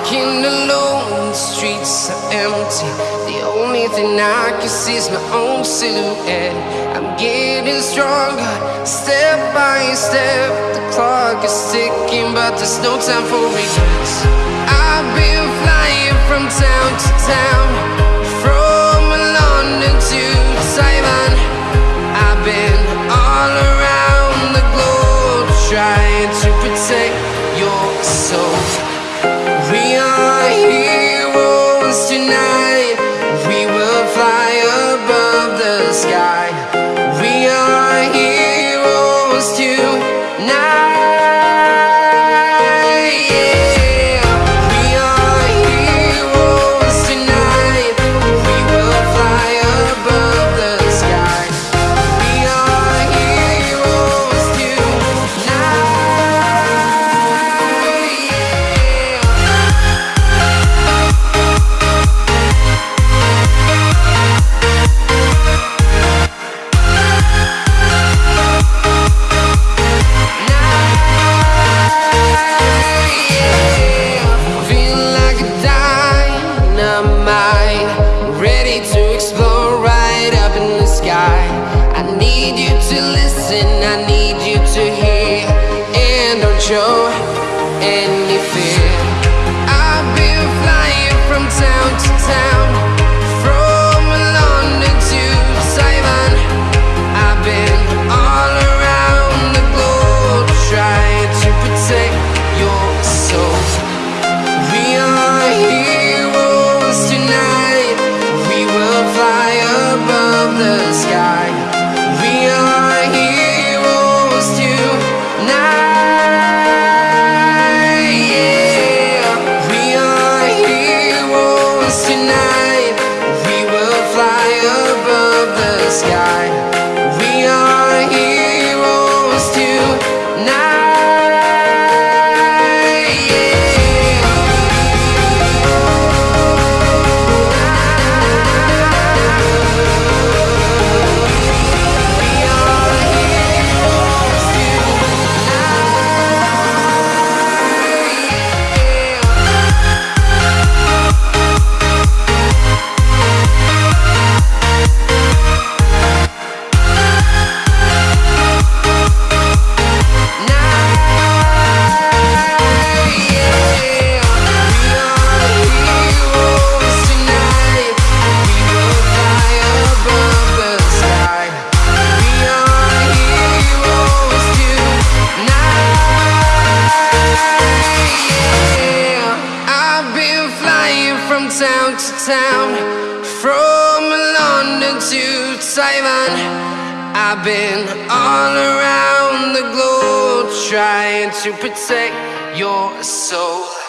Walking alone, the streets are empty. The only thing I can see is my own silhouette. I'm getting stronger, step by step. The clock is ticking, but there's no time for regrets. I've been flying from town to town. To listen, I need you to hear, and don't show any fear. Tonight. We will fly above the sky. From town to town, from London to Taiwan. I've been all around the globe trying to protect your soul.